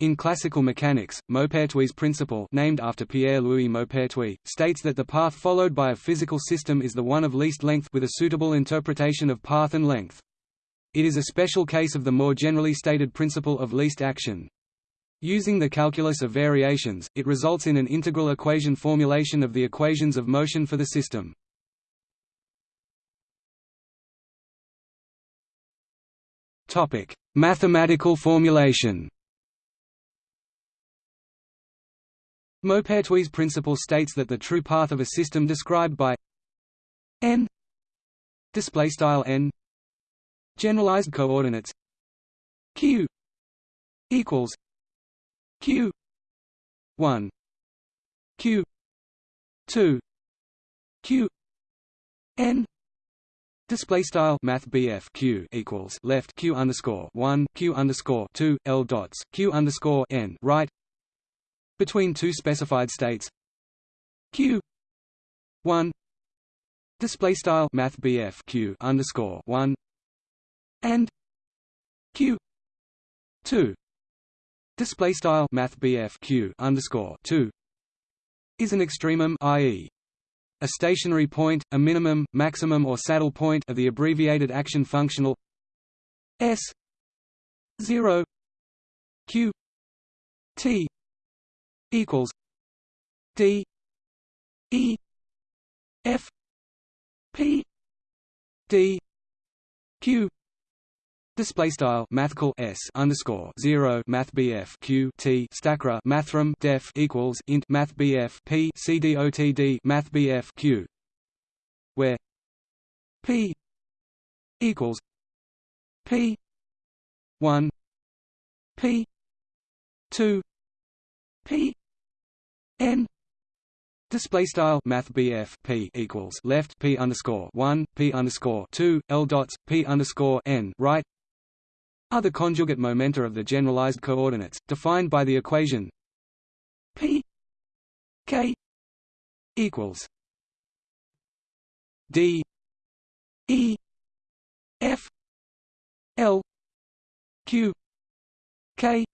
In classical mechanics, Maupertuis' principle named after Pierre-Louis Maupertuis, states that the path followed by a physical system is the one of least length with a suitable interpretation of path and length. It is a special case of the more generally stated principle of least action. Using the calculus of variations, it results in an integral equation formulation of the equations of motion for the system. Mathematical formulation Maupertuis' principle states that the true path of a system described by n display style n generalized coordinates q equals q 1 q 2 q n Display style Math q equals left q underscore one q underscore two l dots q underscore n right between two specified states. Q. 1 display style math q underscore 1 and q. 2 display style math q underscore 2 is an extremum i.e. a stationary point a minimum maximum or saddle point of the abbreviated action functional s 0 q t equals D E F P D Q Display style mathcal s underscore zero math bf q t stackra mathrm def equals int math bf p c d o t d math bf q where p equals p one p two p n. Display style Math P equals left P underscore one P underscore two L dots P underscore N right. Are the conjugate momenta of the generalized coordinates, defined by the equation P K equals D E F L Q K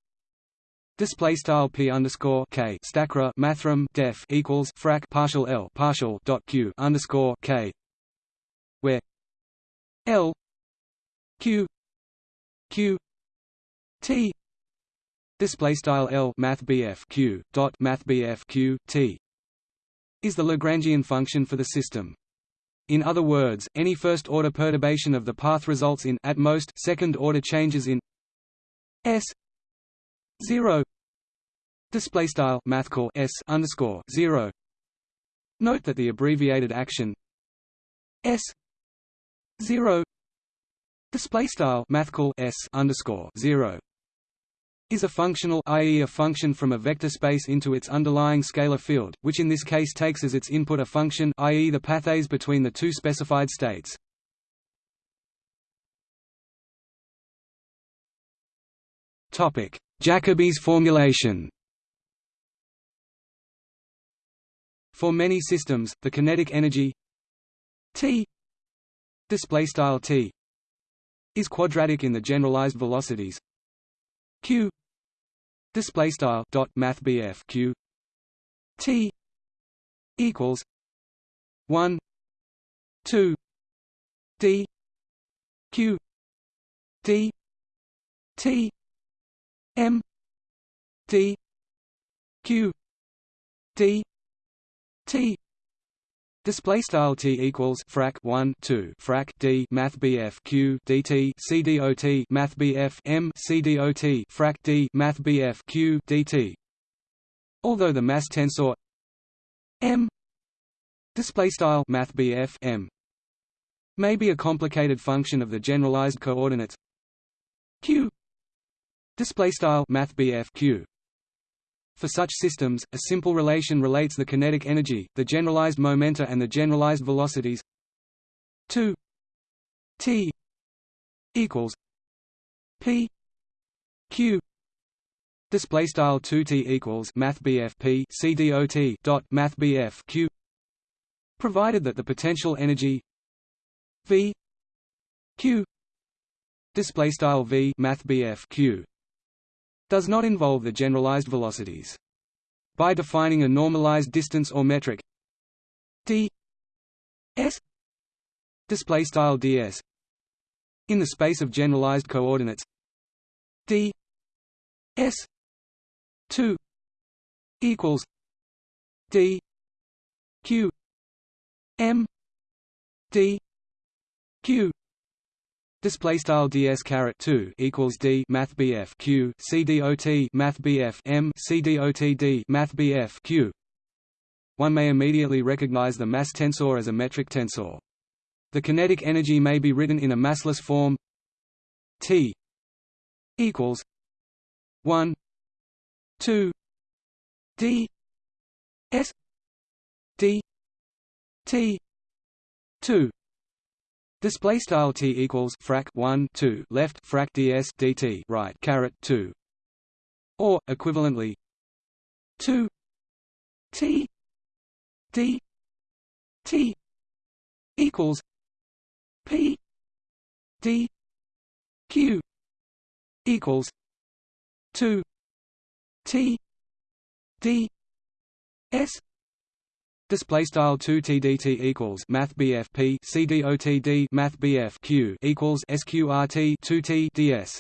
Display style p underscore k stackra mathrm def equals frac partial l partial dot q underscore k, where l q q t display style l math q dot math q t is the Lagrangian function for the system. In other words, any first-order perturbation of the path results in at most second-order changes in s 0 display style mathcal s underscore 0 note that the abbreviated action s 0 display style mathcal s underscore 0 is a functional i.e. a function from a vector space into its underlying scalar field, which in this case takes as its input a function i.e. the paths between the two specified states. Topic: Jacobi's formulation. For many systems, the kinetic energy T display style T is quadratic in the generalized velocities Q display style dot math BF Q T equals 1 2 D Q D T M D Q D T. Display style T equals frac 1 2 frac D Math BF Q DT CDOT Math BF M CDOT frac D Math BF Q DT Although the mass tensor M display style Math BF M may be a complicated function of the generalized coordinates Q display style Math Q. For such systems, a simple relation relates the kinetic energy, the generalized momenta and the generalized velocities. 2 t. equals p. Q. Display style 2 t equals math p c dot dot math q. Provided that the potential energy v q. Display style v math q does not involve the generalized velocities. By defining a normalized distance or metric d s display style ds in the space of generalized coordinates d s 2 equals d q m d q Display style ds caret two equals d math bf q c dot math bf m c dot d math bf q. One may immediately recognize the mass tensor as a metric tensor. The kinetic energy may be written in a massless form T equals one two D S D T two Display style t equals frac 1 2 left frac ds dt right caret 2 or equivalently 2 t d t equals P D Q equals two T D S Display style two TDT equals Math BF P C D O T D Math BF Q equals SQRT two T DS.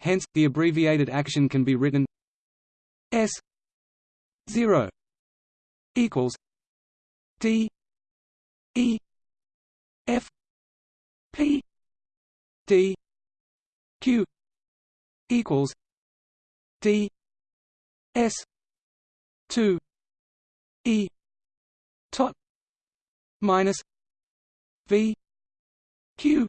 Hence, the abbreviated action can be written S zero equals D E F P D Q equals D S two E tot minus V Q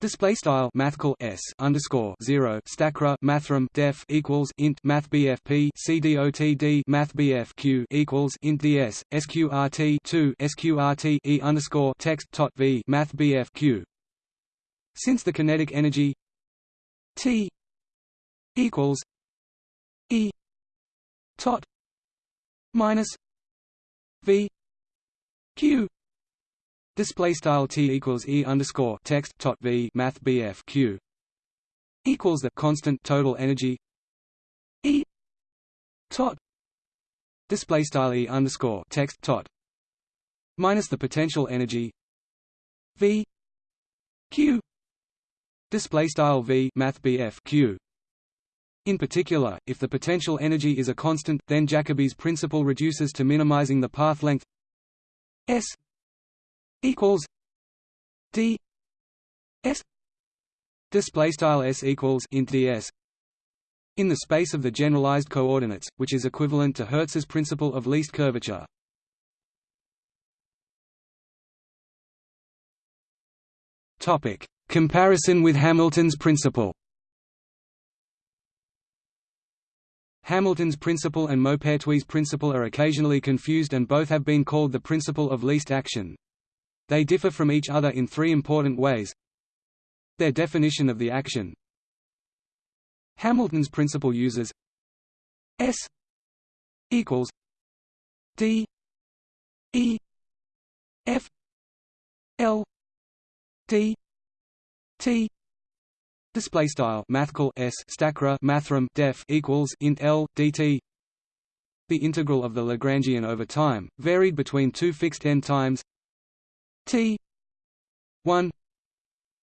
Display style mathcal s underscore zero stackra mathrm def equals int math bfp cdotd math bfq equals int ds sqrt two sqrt e underscore text tot v math bfq. Since the kinetic energy t equals e tot minus v q. Display style t equals e underscore text tot v math bf q equals the constant total energy e tot display style e underscore text tot minus the potential energy v q display style v math bf q in particular, if the potential energy is a constant, then Jacobi's principle reduces to minimizing the path length s equals d s display style s equals int ds in the space of the generalized coordinates, which is equivalent to Hertz's principle of least curvature. Topic: Comparison with Hamilton's principle. Hamilton's principle and Maupertuis' principle are occasionally confused and both have been called the principle of least action. They differ from each other in three important ways. Their definition of the action Hamilton's principle uses S equals D E F L D T display style mathcal s stackra mathrm def equals int l dt. The integral of the lagrangian over time varied between two fixed n times T one.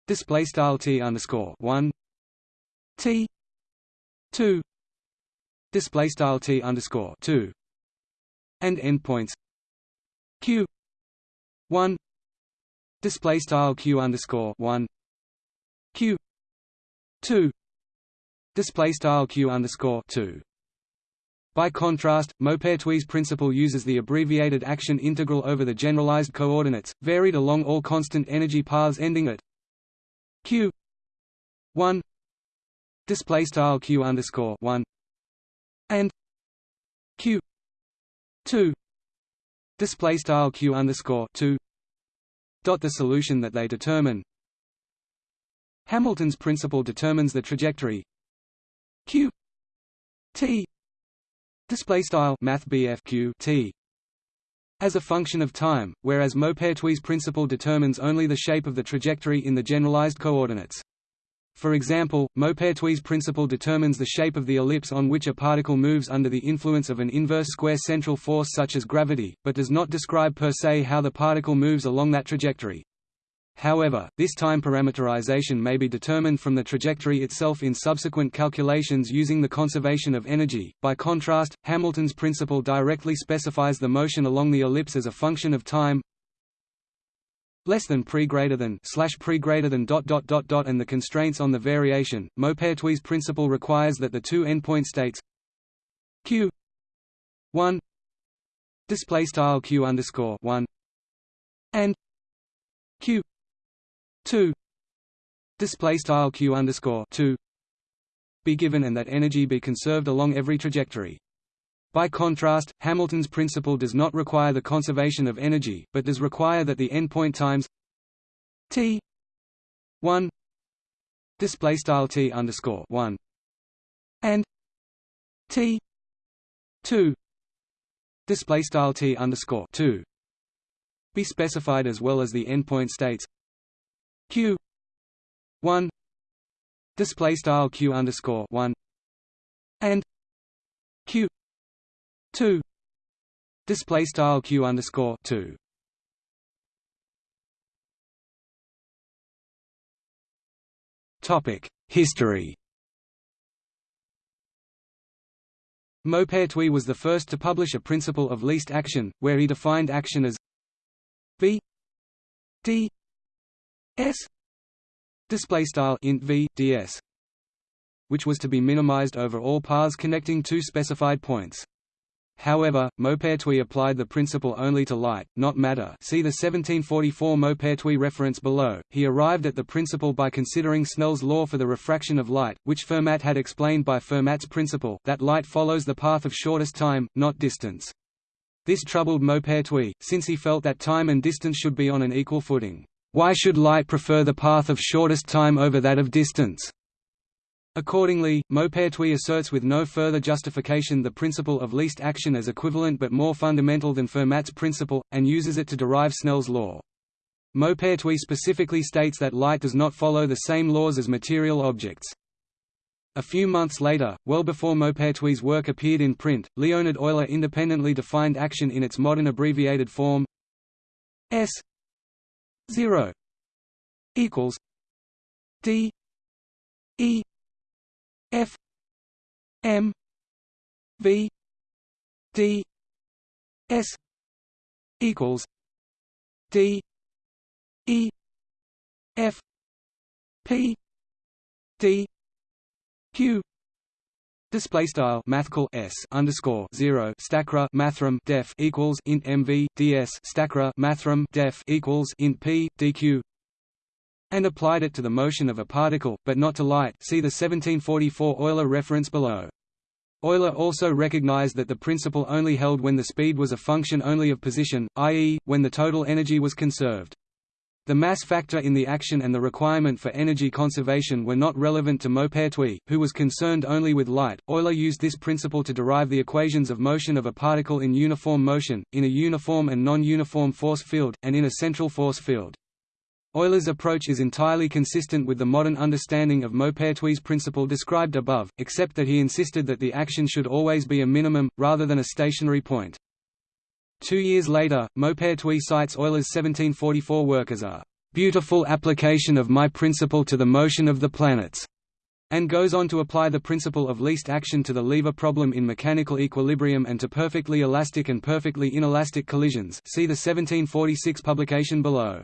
Display style T underscore one T two. Display style T underscore two. And endpoints Q one. Display style Q underscore one Q two. Display style Q underscore two. By contrast, Maupertuis' principle uses the abbreviated action integral over the generalized coordinates, varied along all constant energy paths ending at q 1 display style q underscore 1 and q 2 display style q underscore 2 dot the solution that they determine Hamilton's principle determines the trajectory q t display style math t as a function of time, whereas Maupertuis' principle determines only the shape of the trajectory in the generalized coordinates. For example, Maupertuis' principle determines the shape of the ellipse on which a particle moves under the influence of an inverse square central force such as gravity, but does not describe per se how the particle moves along that trajectory. However, this time parameterization may be determined from the trajectory itself in subsequent calculations using the conservation of energy. By contrast, Hamilton's principle directly specifies the motion along the ellipse as a function of time less than pre greater than slash pre greater than dot dot dot dot and the constraints on the variation. Maupertuis' principle requires that the two endpoint states q 1 display style q underscore 1 and q 2 display style q underscore 2 be given and that energy be conserved along every trajectory. By contrast, Hamilton's principle does not require the conservation of energy, but does require that the endpoint times t 1 display style t underscore 1 and t 2 display style t underscore 2 be specified as well as the endpoint states q 1 display style q underscore 1 and q 2 display style q underscore 2 topic history. Maupertuis was the first to publish a principle of least action, where he defined action as v d s display style int v ds, which was to be minimized over all paths connecting two specified points. However, Maupertuis applied the principle only to light, not matter see the 1744 Maupertuis reference below. He arrived at the principle by considering Snell's law for the refraction of light, which Fermat had explained by Fermat's principle that light follows the path of shortest time, not distance. This troubled Maupertuis, since he felt that time and distance should be on an equal footing. Why should light prefer the path of shortest time over that of distance? Accordingly, Maupertuis asserts with no further justification the principle of least action as equivalent but more fundamental than Fermat's principle, and uses it to derive Snell's law. Maupertuis specifically states that light does not follow the same laws as material objects. A few months later, well before Maupertuis' work appeared in print, Leonhard Euler independently defined action in its modern abbreviated form S 0 equals d e F M V D S equals D E F P D Q Display style mathcal s underscore zero stackra mathrm def equals int mv ds mathrm def equals int p dq and applied it to the motion of a particle, but not to light see the 1744 Euler reference below. Euler also recognized that the principle only held when the speed was a function only of position, i.e., when the total energy was conserved. The mass factor in the action and the requirement for energy conservation were not relevant to Maupertuis, who was concerned only with light. Euler used this principle to derive the equations of motion of a particle in uniform motion, in a uniform and non-uniform force field, and in a central force field. Euler's approach is entirely consistent with the modern understanding of Maupertuis' principle described above, except that he insisted that the action should always be a minimum, rather than a stationary point. Two years later, Maupertuis cites Euler's 1744 work as a "...beautiful application of my principle to the motion of the planets." and goes on to apply the principle of least action to the lever problem in mechanical equilibrium and to perfectly elastic and perfectly inelastic collisions see the 1746 publication below.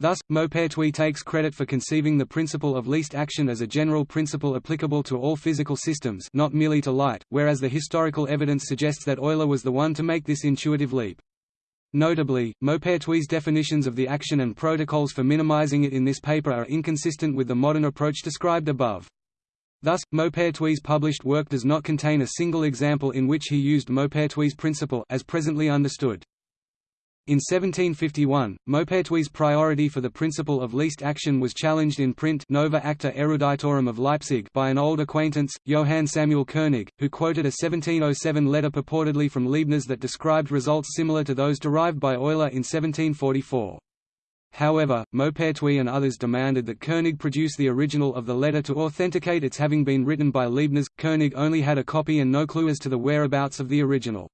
Thus, Maupertuis takes credit for conceiving the principle of least action as a general principle applicable to all physical systems not merely to light, whereas the historical evidence suggests that Euler was the one to make this intuitive leap. Notably, Maupertuis' definitions of the action and protocols for minimizing it in this paper are inconsistent with the modern approach described above. Thus, Maupertuis' published work does not contain a single example in which he used Maupertuis' principle as presently understood. In 1751, Maupertuis' priority for the principle of least action was challenged in print Nova Acta Eruditorum of Leipzig by an old acquaintance, Johann Samuel Koenig, who quoted a 1707 letter purportedly from Leibniz that described results similar to those derived by Euler in 1744. However, Maupertuis and others demanded that Koenig produce the original of the letter to authenticate its having been written by Leibniz. Koenig only had a copy and no clue as to the whereabouts of the original.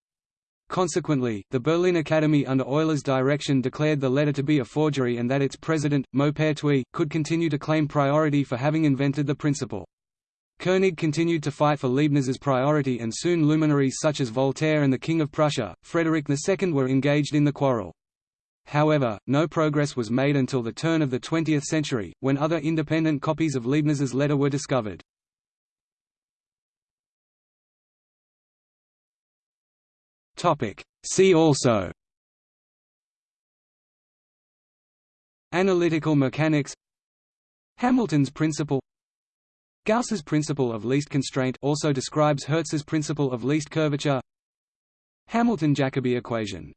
Consequently, the Berlin Academy under Euler's direction declared the letter to be a forgery and that its president, Maupertuis, could continue to claim priority for having invented the principle. Koenig continued to fight for Leibniz's priority and soon luminaries such as Voltaire and the King of Prussia, Frederick II were engaged in the quarrel. However, no progress was made until the turn of the 20th century, when other independent copies of Leibniz's letter were discovered. See also. Analytical mechanics. Hamilton's principle. Gauss's principle of least constraint also describes Hertz's principle of least curvature. Hamilton-Jacobi equation